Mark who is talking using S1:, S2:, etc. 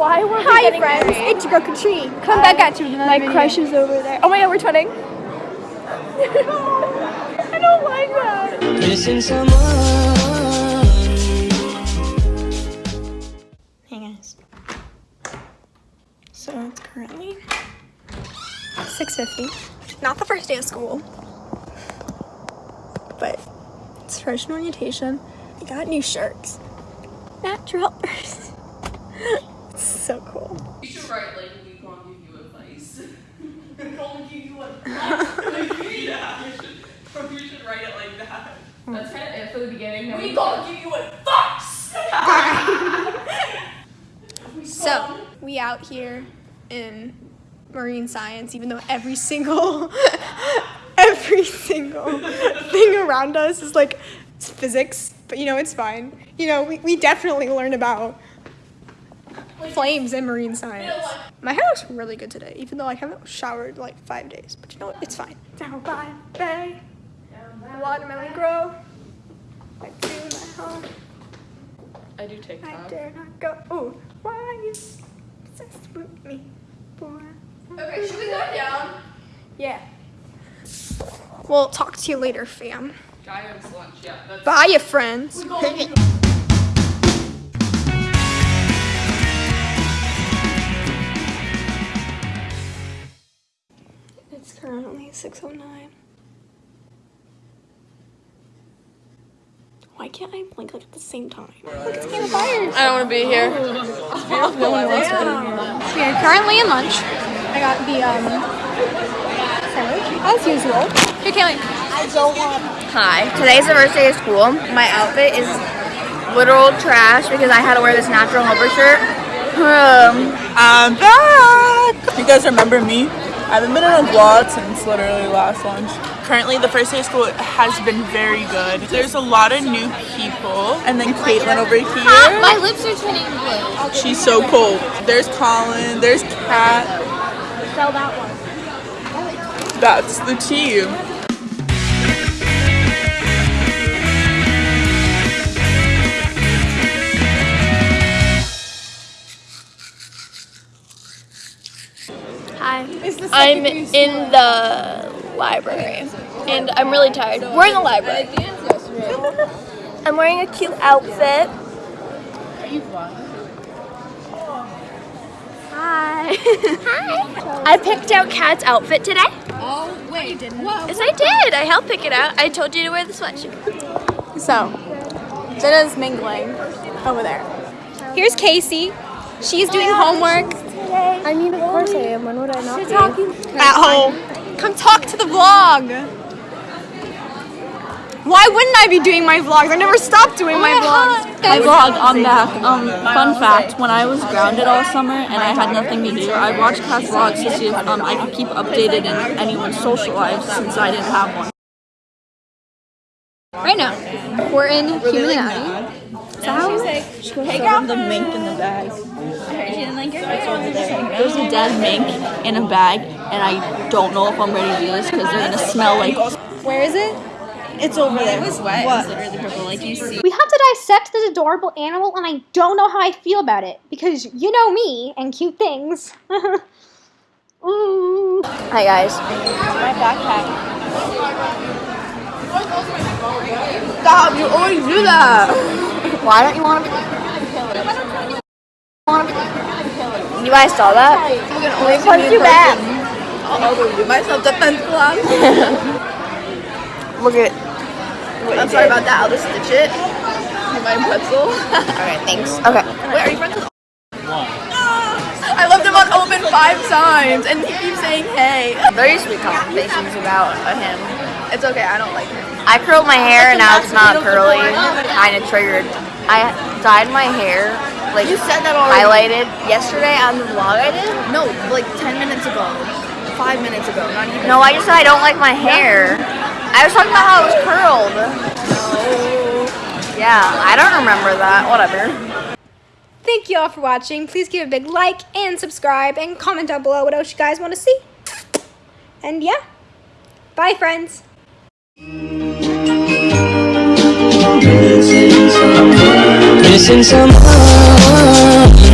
S1: Why were we
S2: Hi
S1: getting
S2: friends,
S1: married?
S2: it's your girl Katrine. Come back at you with another
S1: My
S2: video.
S1: crush is over there. Oh my god, we're twinning. I don't like that.
S3: Missing someone.
S2: Hey guys. So it's currently 6.50. Not the first day of school. But it's freshman orientation. I got new shirts. Natural helpers. it's so cool.
S4: You should write like we can't give you advice. we can't give you advice. yeah, you should, you should write it like that. That's kind of it for the beginning. We can't give you advice.
S2: So we out here in marine science, even though every single every single thing around us is like physics, but you know it's fine. You know we, we definitely learn about flames in marine science. My hair looks really good today, even though I haven't showered like five days. But you know what? It's fine. Down by the bay, watermelon grow. I do my home.
S4: I do
S2: I dare not go. Oh, why are you obsessed with me, boy?
S4: Okay, should we go down?
S2: Yeah. We'll talk to you later, fam.
S4: Giant's lunch. Yeah, that's.
S2: Bye, you friends. 6.09. Why can't I blink like at the same time? Look, it's Game of Fires.
S4: I don't want to be here.
S2: No one wants to be here. We are currently in lunch. I got the um sandwich as usual. Here, Kaylee.
S5: Hi. Today's the first day of school. My outfit is literal trash because I had to wear this natural helper shirt. Um,
S6: I'm back! You guys remember me? I haven't been in a vlog since literally last lunch. Currently, the first day of school has been very good. There's a lot of new people. And then Caitlin over here.
S1: My lips are turning blue.
S6: She's so cold. There's Colin. There's Kat.
S1: Sell that one.
S6: That's the team.
S5: I'm in the library and I'm really tired. We're in the library. I'm wearing a cute outfit. Hi. Hi. I picked out Kat's outfit today.
S1: Oh, wait, you didn't.
S5: Yes, I did. I helped pick it out. I told you to wear the sweatshirt.
S2: So, Jenna's mingling over there. Here's Casey. She's doing homework
S1: I mean, of course I am. When would I not be?
S2: at home. Come talk to the vlog. Why wouldn't I be doing my vlogs? I never stopped doing my vlogs.
S7: My vlog, I'm back. Um, fun fact, when I was grounded all summer and I had nothing to do, I watched Kat's vlogs to see if um, I could keep updated in anyone's social lives since I didn't have one.
S2: Right now, we're in Human Anatomy.
S7: The mink in the bag. There's a dead mink in a bag, and I don't know if I'm ready to do this because they're gonna smell like.
S2: Where is it?
S7: It's over there. It was wet. What? literally purple. Like you see.
S8: We have to dissect this adorable animal, and I don't know how I feel about it because you know me and cute things. Ooh.
S5: Hi guys.
S7: My backpack.
S6: Stop, you always do that.
S5: Why don't you want to be? Want to be? You guys saw that? We punched you back.
S6: I'll do my self-defense class.
S5: Look at. What
S6: I'm sorry
S5: did.
S6: about that. I'll just stitch it. In my pretzel.
S5: Okay, thanks. Okay.
S6: Wait, are you friends with I left him on open five times and he keeps saying hey.
S5: Very sweet conversations about him.
S6: It's okay, I don't like him.
S5: I curled my hair and now it's not curly. Kind of triggered. I dyed my hair like
S6: You said that already.
S5: highlighted yesterday on the vlog I did.
S6: No, like 10 minutes ago. Five minutes ago, not even.
S5: No, I just said I don't like my hair. I was talking about how it was curled. Yeah, I don't remember that. Whatever.
S2: Thank you all for watching. Please give a big like and subscribe and comment down below what else you guys want to see. And yeah, bye friends.
S3: Missing someone.